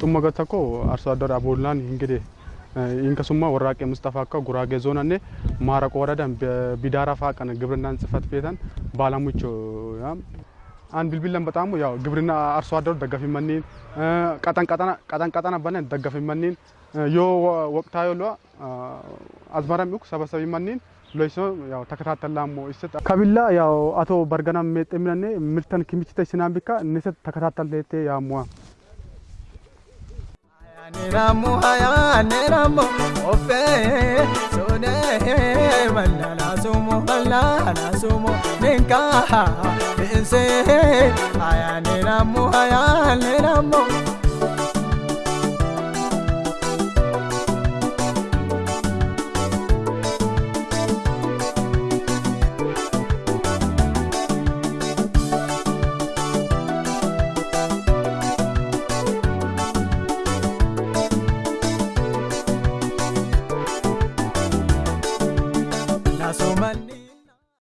xumma tokko arso addar abollaan ingide inkasuma warraaqee mustafaa akka guraagee zoonanne maaraqoo waradan bidaara faa kan ግብርናን ጽህፈት ቤተን ባለሙቾ አን ቢልቢለን በጣም ያው ግብርና አርሶ አደሩ ደጋፊ መኒን ቀጠን ቀጠና ቀጠን ቀጠና በነን ደጋፊ መኒን ዮ ወቅታዊ ሎ አዝመራም ይኩ ሰበሰቢ መኒን ሎይሶ ያው ተከታተላሞ ይሰጥ ከቢላ ያው አቶ በርገና ሜጤምነኔ ምልተን ክምችተ ሲናምቢካ ንሰት niramu ofe sone malala sumo malala sumo ninka inse haya niramu haya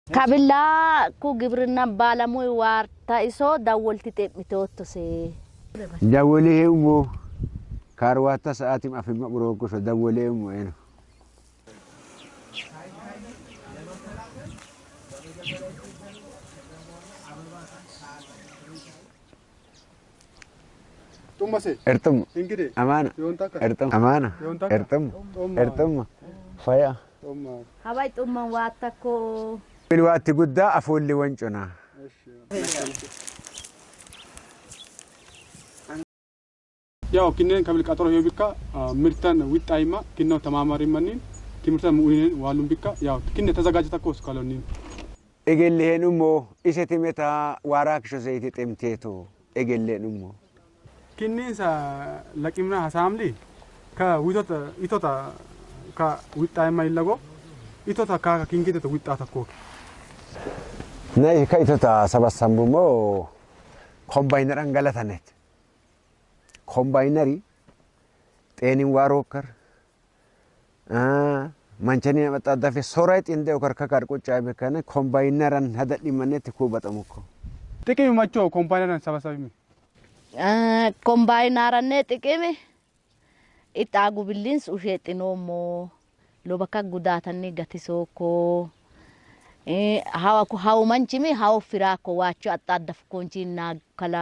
ከብላ ኩ ግብርና ባለሙያ ዋርታ ኢሶ ዳወልቲ immoo eno. ጡመሴ Ertum እንግዲህ amaana yoontaa akka ertum amaana yoontaa ertum Xumma. ertumma faya. ጡማ ሀባይ ጡመን ዋተኮ Bilwaatti guddaa afoolli wanconaa. ያው ኪነን ከብል ቀጠሮ ሄ ቢካ ምርተን ዊጣይማ ኪነው ተማማሪ መኒን ትምህርተን ሙኢንን ዋሉን ቢካ ያው ኪነ ተዘጋጅተ ኮስ ካሎኒን Egelleen immoo isa timeta waaraa kisho zayitii ximteetu egelleen immoo. ኪኒንሳ ለቂምና ሀሳምሊ ከዊቶተ ኢቶታ ከዊጣይማ ይለጎ ኢቶታ ካካ ኪንጌተ ዊጣ ተኮ Na ka itota sabassambu immoo kombaayinaraan galatanet. Kombaayinarii xeeniin waaroo kar manchanii nama xaaddafe soraa xindee okar kakar quccaa beekane kombaayinaran hada dhimanetti kuubatamuko. ጥቅም መቾ ኮምፓኒያን ሰበሰቢ ኮምባይናረኔ ጥቅም ኢጣ ጉብሊንስ ኡሼጥኖሞ ሎበካ ጉዳተኒ ገቲሶኮ ሀው መንችሚ ሀው ፊራኮ ዋቾ አጣደፍኮንቺ ናከላ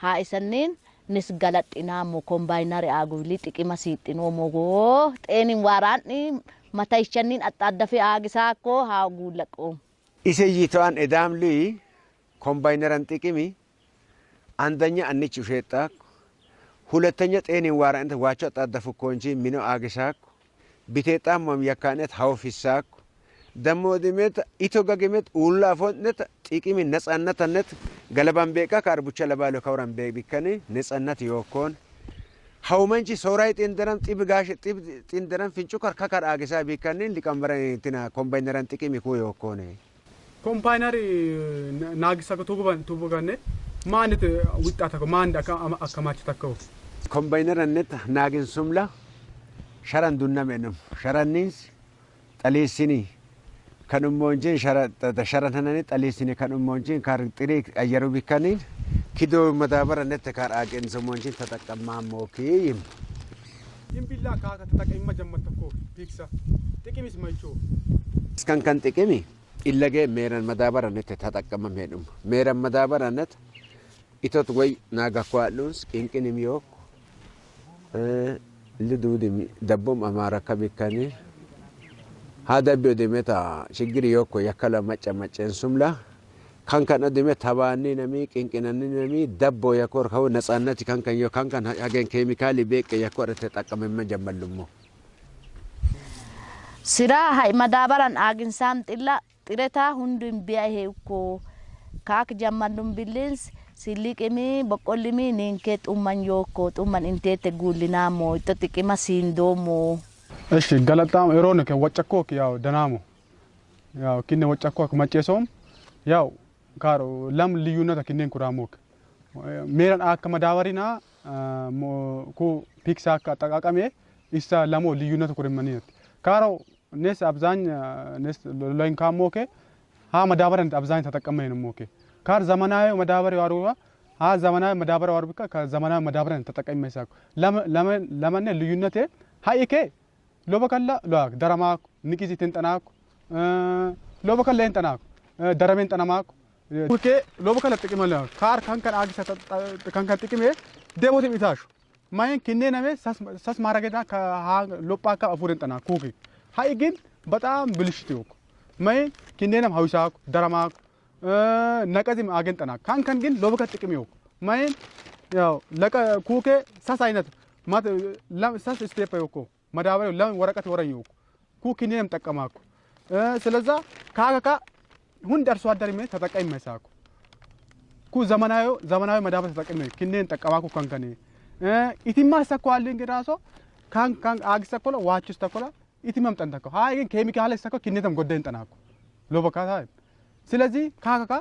ሀ ኢሰኒን nis galadhinaamo kombaayinari aagubli xiqima siixinoomogo xeenin waaraanni mataishannin axxaddafe aagisaakko haa guullaqoo Isa yiito'an edaamli kombaayinaran xiqimi አንደኛ አንች ውሸጣኩ ሁለተኛ ጤኔን ዋራንተ ዋቾ አጣደፉ ኮንጂ ሚኖ አግሳኩ ቢቴጣም መም ያካነት ሀውፊሳኩ ደሞ ድሜት ኢቶ ገገሜት ኡላ ፎነት ጢቂሚ ነጻነትነት ገለባን ቤቃ ከአርቡቻ ለባሎ ከውራን ቤ ቢከኒ ነጻነት yookkoon hawumanchi sooraa xindaran xib gaashe xib xindaran fincu kar kakar aagisaa biikkanni liqambaran tina kombaineran xiqimi kuu yookkoone ኮምፓይነሪ ናግሳ ቱቡጋን ቱቡጋኔ ማንት ዊጣ ተኮ ማን አከማች ተከው kombaineran net naagin sumla sharan dunnamenum sharanniins xaliissini kan ummoonjiin sharan hananii xaliisini kan ummoonjiin kan xirii ayyaru bikkanii kidoo madaabarannette kan aaqeensa ummoonjiin tataqammaa mookiyyim. Dimbillaa kaaka tataqimma jammattakkoo biiksa xiqimis maichoo. Iskan kan xiqimi illagee meeran madaabarannette tataqamma meedhuma meeran madaabarannette itot way naagakwaadhuus qinqinim yook liduudimi dabbom amaara kabikkanii. haada biyo deemeta shiggiri yokko yakkala macca macceensumla kankan adime tabaanni nami qinqinanni nami dabbo yakkor kawo natsannati kankan yo kankan hagen keemikaali beeqe yakko adate xaqqamemme jammallummo siraa ha'i madaabaran aaginsaan xilla xiretaa hundun biya heekko kaak jammallum billins silliqimi boqqollimi ninkee xumman yookko xumman inteette guullinaamoo itto xiqima siindoomoo እሺ ገለጣም ኤሮን ከ ወጨኮ ያው ደናሙ። ያው ኪነ ወጨኮ መጨሶም ያው ካሮ ለም ልዩነት ኪነን ኩራሞክ። ሜረን አከ መዳበሪና ኩ ፒክሳ አከ አጠቃቀሜ ኢሳ ለሞ ልዩነት ኩርመኒነት ካሮ ኔስ አብዛኝ ኔስ ሎይን ካሞኬ ሀ ማዳበሪያ አብዛኝ ተጠቀመ ሞኬ። ካር ዘመናዊ ማዳበሪያ ዋሩዋ ሀ ዘመናዊ ማዳበሪያ ዋሩ ብካ ከዘመናዊ ማዳበሪያ ተጠቀመ ለምን ለምን ልዩነቴ ሀይኬ ሎበከላ ሎክ ደረማኩ ንቂዚ ትንጠናኩ ሎበከላ ይንጠናኩ ደረሜን ጠነማኩ ኬ ሎበከላ ጥቅመ ለ ካር ከንከን አግሰ ከንከን ጥቅሜ ደቦት ሚታሹ ማይን ኪኔ ነሜ ሰስ ማረገዳ ሎጳካ አፉርን ጠና ኩኪ ሀይ ግን በጣም ብልሽት ይወኩ ማይን ኪኔነም ሀዊሳኩ ደረማኩ ነቀዚም አገን ጠና ካንከን ግን ሎበከ ጥቅም ይወኩ ማይን ያው ለቀ ኩኬ ሰስ አይነት ማት ሰስ ስቴፕ ይወኩ መዳበሪያው ለምን ወረቀት ወረኝ ይወኩ ኩኪኔንም ጠቀማኩ ስለዛ ካከካ ሁንድ አርሶ አደር ሜ ተጠቃሚ መሳኩ ኩ ዘመናዊ ዘመናዊ መዳበሪያ ተጠቅሜ ኪኔን ጠቀማኩ ካንከኔ ኢቲማ ሰኮዋል እንግዲህ ካን ካን አግሰኮላ ዋቹስ ተኮላ ኢቲማም ጠንተኮ ሃይ ግን ኬሚካል ሰኮ ኪኔተም ጎደን ጠናኩ ሎበካታ ስለዚህ ካካካ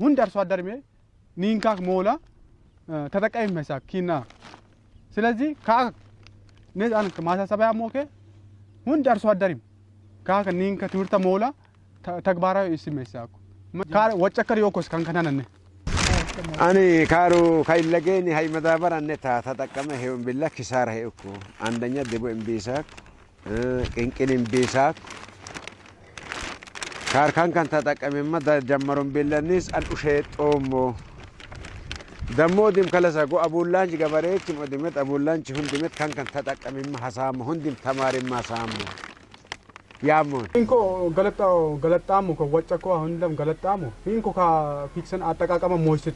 ሁንድ አርሶ አደር ሜ ኒንካክ ሞላ ተጠቃሚ መሳክ ኪና። ስለዚህ አን ማሳሰቢያ ሞኬ ሁንድ አርሶ አደሪም ካካ ኒንከ ትምህርተ ሞላ ተግባራዊ ካር ወጨከር ዮኮስ ካንከናነነ ani kaaru kaillageen hay madaabaranne ta ተጠቀመ ሄውን ቢላ ኪሳራ ሄእኩ አንደኛ ድቦ እምቢሳክ ቅንቅን እምቢሳክ ካር ካንካን ተጠቀመማ ጀመሩን ቢለኒስ አንኡሼ ጦሞ ደሞ ዲም ከለሰ ጎ አቡላንች ገበሬች ሞዲመት አቡላንች ሁንዲመት ካንካን ተጠቀመማ ሀሳሙ ሁንዲም ተማሪማ ሳሙ ያሞን ኢንኮ ገለጣው ገለጣሙ ኮ ወጨኮ ሁንደም ገለጣሙ ኢንኮ ካ ፊክሰን አጠቃቀመ ሞይስት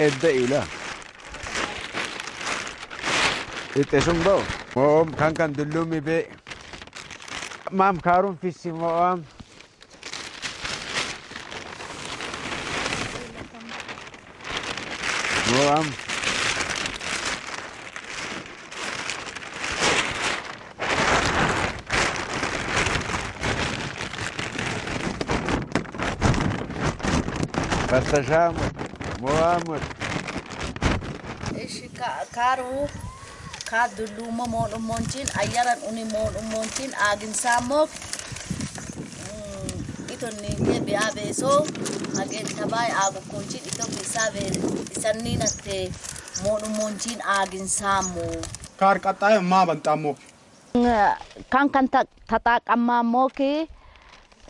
الدائلة التشم دو مام كان كان دلومي بي مام كارون في السماء مام Passajamos. Muhammad. Ishi karu kadulu mohon umoncin ayaran uni mohon umoncin agin samok. Mm, itu ni dia biasa beso agen tabai agu kunci itu bisa ber isan ni nate umoncin agin samu kar kata ya ma bantamu kan kan tak tata kamma mo ke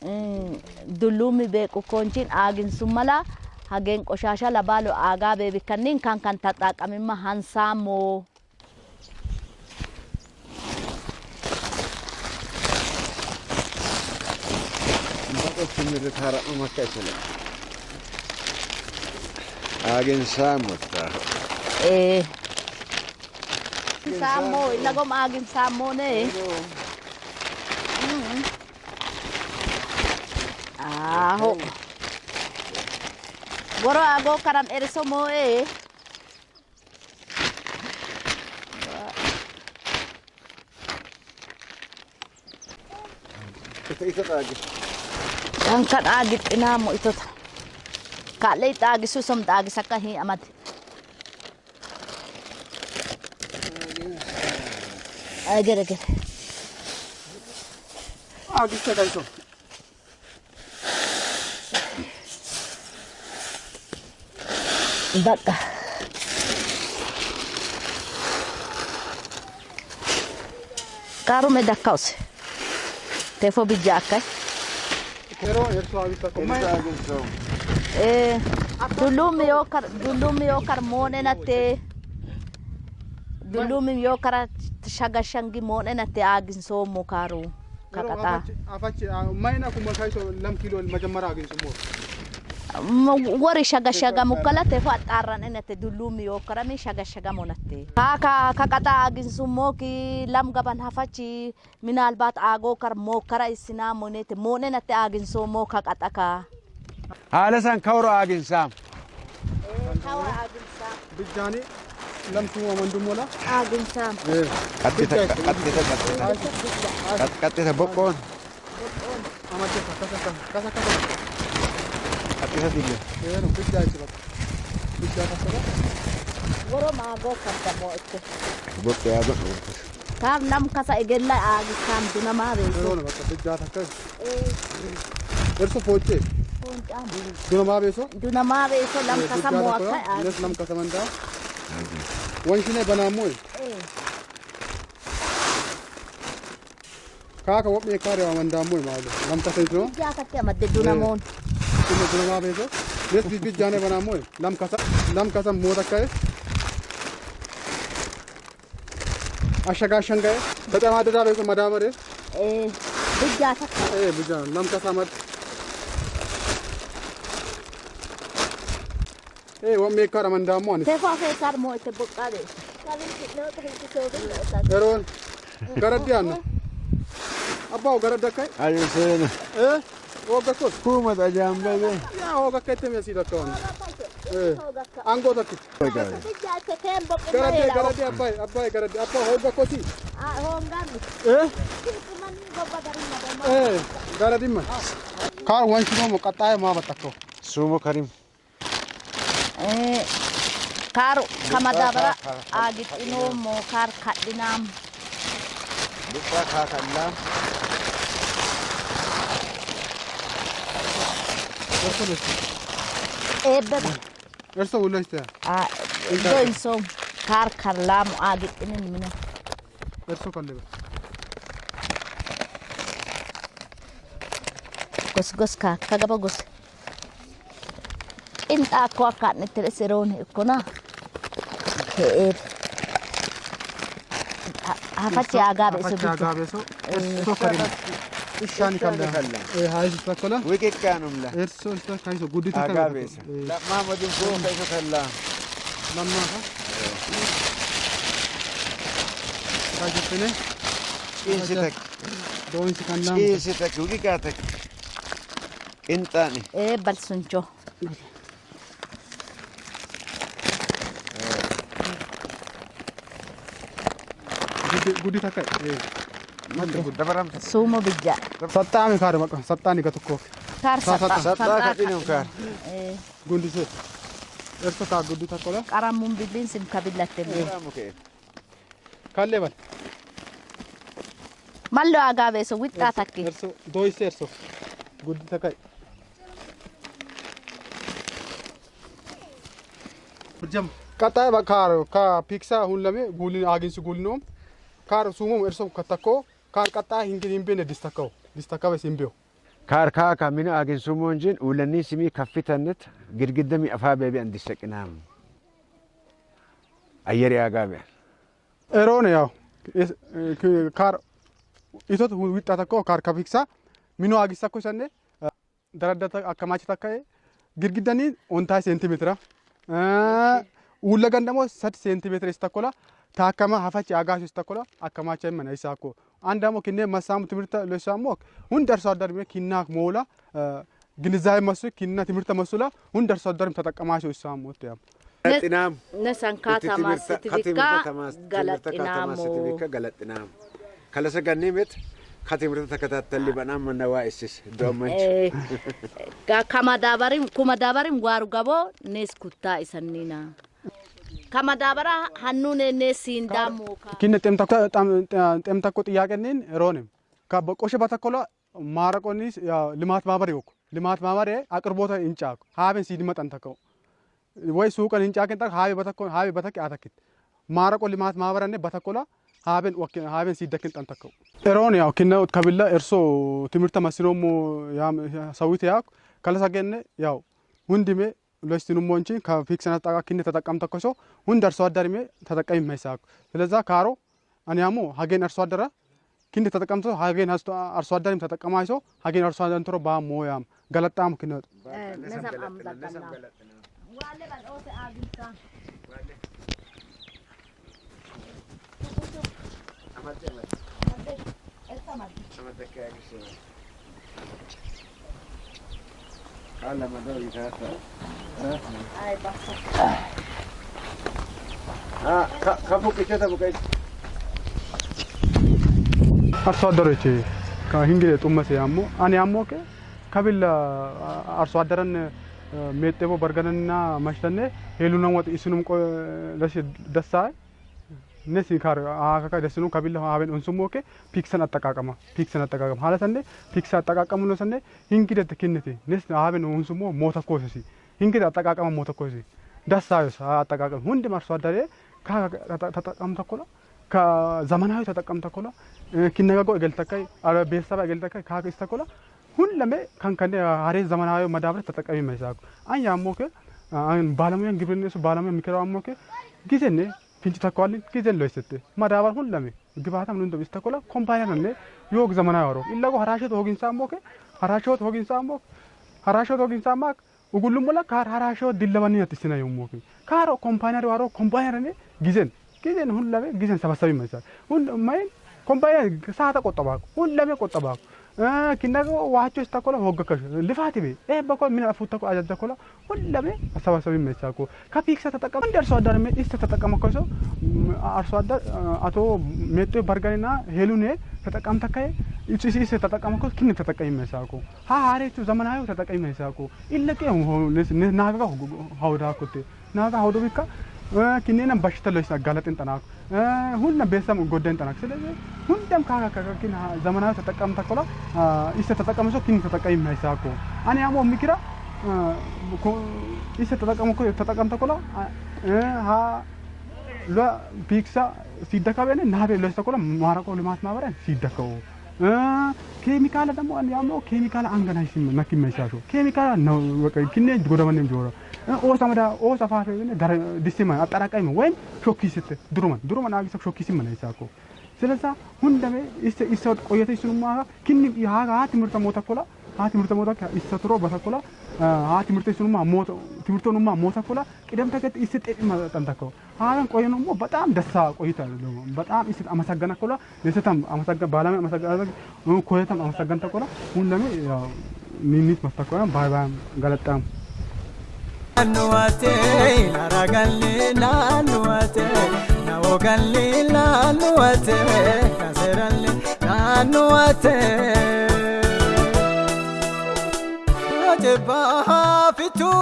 mm, dulu be ko kunci agin sumala. hagen qoshasha labalo aagaa beebikkannin kan kan taxaaqamimma hansaamoo Agin saamutta. Ee. Eh. Saamo, ilagom agin saamo ne. Eh. Aho. Mm. Ah, Woro ago karam ere somo e. Angkat agit inamo ito. Kalay tagi susom tagi sa kahi amat. Agar agar. Agit sa dito. Dacă... Carume da cause. Te fo bijaca. Pero eu sou habita como é. Eh, dulumi o kar dulumi o mi-o kara shaga shangi mone na te agin so mo karu. Kakata. Afache, mai maina kuma kai so lam kilo majamara agin so mo. መጀመሪያ አግኝሱ ሞ Wari shaga shaga mukala tefo atarran nate dulumi yo kar mi shaga shaga monate. Kaka kakata agin so mo ki lam gaban hafachi minalbat ago kar mo kara isina monete mone nate agin so mo هذه الليل وينهم في الدايت بقى في الدايت مثلا ورا ما بوكا تبوك بوكا يا بحر كام نم كسا يقول لا عاد كام دنا ما بيجي شلون بس في الدايت هكذا ايه ارسو فوتي دونا ما بيسو دونا ما بيسو لم كسا موكا ليش لم كسا من دا وين شنو بنامول ايه kaka wobbe kare wa wanda mul maalo lam ta sai to ya ka te madde duna mon तुम्हें गुड़गांव भेजो रेस बीच बीच जाने बना मोए लम कसम लम कसम मोह रखा है अशगा शंका है बता वहाँ दादा को मदावर है ए ए बुझा लम कसम मत ए वो मेक कर मंदा मोन देखो फिर कर मोए ते बुक कर दे कल करत ध्यान अब्बा गरत दकाय ए Olga kut. Kuma da jam bebe. Ya olga kete mesi da kon. Ango da kut. Garade garade abbay abbay garade appa olga kosi. Ah olga. Eh? Eh garade ma. Kar wanchimo mo katay ma batako. Sumo karim. Eh kar kamadabra agit ino mo kar kadinam. Lupa kakadinam. Esta ebbe Ersa ulaştı. a do inso kar kar lam agi inen mina gos gos ka kagaba gos in ta ko ka ne tere serone kona he ha fa ti so እሺ አንካለ ሀይሱ ተከላ ወቄቃ ነው ምላ እርሶ እሽታ ካይሶ ጉዲ ተከላ አጋቤሰ ለማ ወዲም ጎ ካይሶ ተላ ለማ ካይሶ ተነ ኢንሲተክ ዶንሲካና ኢንሲተክ ወቂቃተክ ቅንጣኒ ኤ በልሱንቾ ጉዲ ተከላ Sumo bija. Sattaami kaari maqa. Sattaani ka tokkoof. Kaar sattaa. Sattaa ka xinuu kaar. Gundisee. Ersa kaa guddu takko la. Qaramuun bilbiin sim ka billatte bee. Kallee bal. Mallo agaa beeso wixxaa takki. Erso dooyse erso. Guddi takkai. Jam. Kataa bakkaaro ka piksaa hullame guulin aaginsi guulinoom. Kaar suumum erso ka takkoo. Qaxxaa hin hin beene distakkoo. Distakkabe sin beeku. Kaar kaaka mina agin sumonjin ulanii simii kaffitannet girgidda mi afaa beebi an dissaqinaam. Ayyari aagaa be'an. Eroon yaa kaar itot wixxaa takkoo kaar kafiksaa minoo agis takko isanne daradda akka maachi takka girgiddanii taakkama hafachi agaashu is takkola akka maacha mana isaa akkoo. Andamoo kinnee masaamu timirta leesaamoo hundi arsaa addarmee kinnaa moola ግንዛቤ መስሉ ኪና ትምህርት መስላ ሁን ደርሶ አደርም ተጠቀማቸው ይሳሙት ያም sitifika galaxinaamoo. galaxinaam. Kalasa gannimet katimirta takataatalli banaan manna waa issis doommanchi. Kamadabarin kumadabarin waaru gaboo nees kuttaa isannina. Kamadabara hannuun nees siindaamoo. ኪነ ጤም ተኮ ጥያቄኒን ሮንም ከበቆሸ በተኮላ ማረቆኒስ ልማት ማህበር ይወኩ ልማት ማህበር አቅርቦተ እንጫ ሀቤን ሲድመጠን ተከው ወይ ሱቀን እንጫ ከንጠ ሀቤ በተኮ ሀቤ በተክ አተክት ማረቆ ልማት ማህበረኔ በተኮላ ሀቤን ወክ ሀቤን ሲደክን ጠን ተከው ሮን ያው ኪነ ከቢላ እርሶ ትምህርተ መስኖሞ ሰዊት ያ ከለሰገነ ያው ሁንድሜ ሎስቲኑሞ እንጂ ከፊክስና ጠቃ ኪነ ተጠቀም ተኮሶ ሁንድ አርሶ አደርሜ ተጠቃሚ ማይሳኩ ስለዛ ካሮ አኒያሞ ሀጌን አርሶ አደራ ኪንደ ተጠቀምቶ ሀጌን አርሶ አደርም ተጠቀማይሶ ሀጌን አርሶ አደር እንትሮ ባሞያም ገለጣም ኪነ Nesan amdakannaa. Basta. ከፉቅቸተ ቡቀች አርሶ አደሮች ከሂንግሌ ጡመሴ ያሞ አኔ ያሞ ከ ከቢል አርሶ አደረን ሜጤቦ በርገንና ማሽተኔ ሄሉነን ወጥ ኢስኑም ቆ ነሲ ካር አካካ ደስኑ ከቢል ሀበን ኡንሱሞ ከ ፒክሰን አጠቃቀማ ፒክሰን አጠቃቀማ ሀለሰኔ ፒክሰ አጠቃቀሙ ነው ሰኔ ሂንግዴት ክንቴ ነስ ሀበን ኡንሱሞ ሞተ ኮሰሲ ሂንግዴ አጠቃቀማ ሞተ ኮሰሲ ደሳዩስ አጠቃቀም ሁንድም አርሶ አደሬ ተጠቀምተ ኮላ ከዘመናዊ ተጠቀምተ ኮላ ኪነጋጎ እገልተካይ ቤተሰብ እገልተካይ ካክስተ ኮላ ሁለሜ ከንከኔ ሀሬ ዘመናዊ መዳብረ ተጠቀሚ መይሳኩ አን ያሞከ ባለሙያን ግብርና ሱ ባለሙያ የሚከራው አሞከ ጊዜኔ ፊንጭ ተኳልን ጊዜን ሎይስት መዳበር ሁለሜ ግባታም ኑንዶ ቢስተኮላ ኮምፓኒያ ነነ ዮግ ዘመናዊ ወሮ ኢላጎ ሀራሸት ሆጊንሳ አሞከ ሀራሸት ሆጊንሳ አሞከ ሀራሸት ሆጊንሳ ማክ ugulum mola kar harasho dillabani yatisina yomoki karo kompanyar waro kompanyar ne gizen gizen hullame gizen sabasabi mesal hun main kompanyar saata qottaba hullame wacho istakola hoggakash lifati be e bako min afutta ko ajadda kola hullame sabasabi mesal ko kapiksa ተጠቀም እንደ አርሶ አደር ሜ ኢስተ ተጠቀመ ኮሶ አርሶ አደር አቶ ሜጤ በርገሪና ሄሉኔ ተጠቀም ተካይ ኢሱ ኢስ ተጠቀመ ኮ ኪን ተጠቀም መሳኮ ሀ ሀሬቱ ዘመናዊ ተጠቀም መሳኮ ኢለቀ ናጋ ሀውዳ ኮቴ ናጋ ሀውዶ ቢካ በሽተ ለስ አጋለጥን ጠናኩ። ሁለ ቤተሰብ ጎደን ጠናክ ስለዚህ ሁንደም ካካ ከኪን ዘመናዊ ተጠቀም ተኮላ ኢስተ ተጠቀመ ሶ ኪን ተጠቀም መሳኮ አኔ ያሞ ሚክራ ኢሰ ተጠቀሙ ተጠቀምተ ኮላ ሀ ሎ ፒክሳ ሲደካበነ ናቤ ለስተ ኮላ ማረቆ ልማት ማህበረን ሲደከው ኬሚካል ደግሞ ያሞ ኬሚካል አንገና ሲም መኪ መሻሾ ኬሚካል ነው በቃ ኪኔ ጎደመንም ጆሮ ኦሳ መዳ ኦሳ ፋፌ ጋር ዲስቲማ አጠራቃይ ወይም ሾኪ ስት ድሩመን ድሩመን አግሰ ሾኪ ሲም ነው ይሳኮ ስለዛ ሁንደሜ ኢሰ ኢሰ ቆየተ ይሱማ ኪኒ ትምህርተ ሞተ ኮላ ሀ ትምህርተ ሞተ ኢሰ ትሮ በተኮላ ሀ ትምህርቶኑማ ሞተ ኮላ ቅደም ኢሰ ጤጥ መጠንተከው ሀን ቆየኑሞ በጣም ደሳ ቆይታ በጣም ኢሰ አመሰገነ ኮላ። ለሰተም ባላማ አመሰገነ ኮየተም አመሰገነ ተኮላ። ሁንደሜ ያው ኒኒት መስተኮላ ባይ ባይ ገለጣም። Naannuwate naragalli naannuwate nawogalli naannuwate kaseralli naannuwate. के बाद